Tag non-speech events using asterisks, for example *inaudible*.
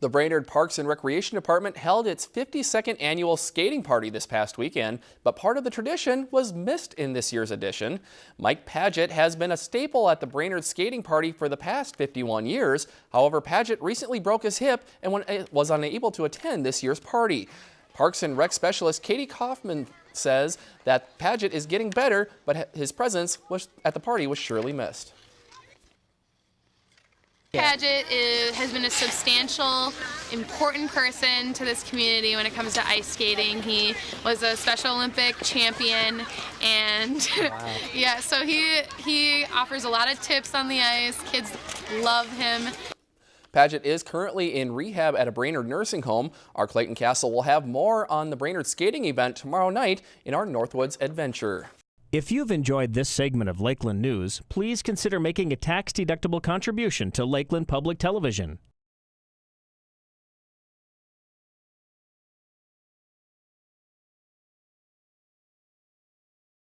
The Brainerd Parks and Recreation Department held its 52nd annual skating party this past weekend, but part of the tradition was missed in this year's edition. Mike Paget has been a staple at the Brainerd skating party for the past 51 years. However, Paget recently broke his hip and eh, was unable to attend this year's party. Parks and Rec specialist Katie Kaufman says that Paget is getting better, but his presence at the party was surely missed. Paget is, has been a substantial, important person to this community when it comes to ice skating. He was a Special Olympic champion, and *laughs* wow. yeah, so he he offers a lot of tips on the ice. Kids love him. Paget is currently in rehab at a Brainerd nursing home. Our Clayton Castle will have more on the Brainerd skating event tomorrow night in our Northwoods Adventure. If you've enjoyed this segment of Lakeland News, please consider making a tax-deductible contribution to Lakeland Public Television.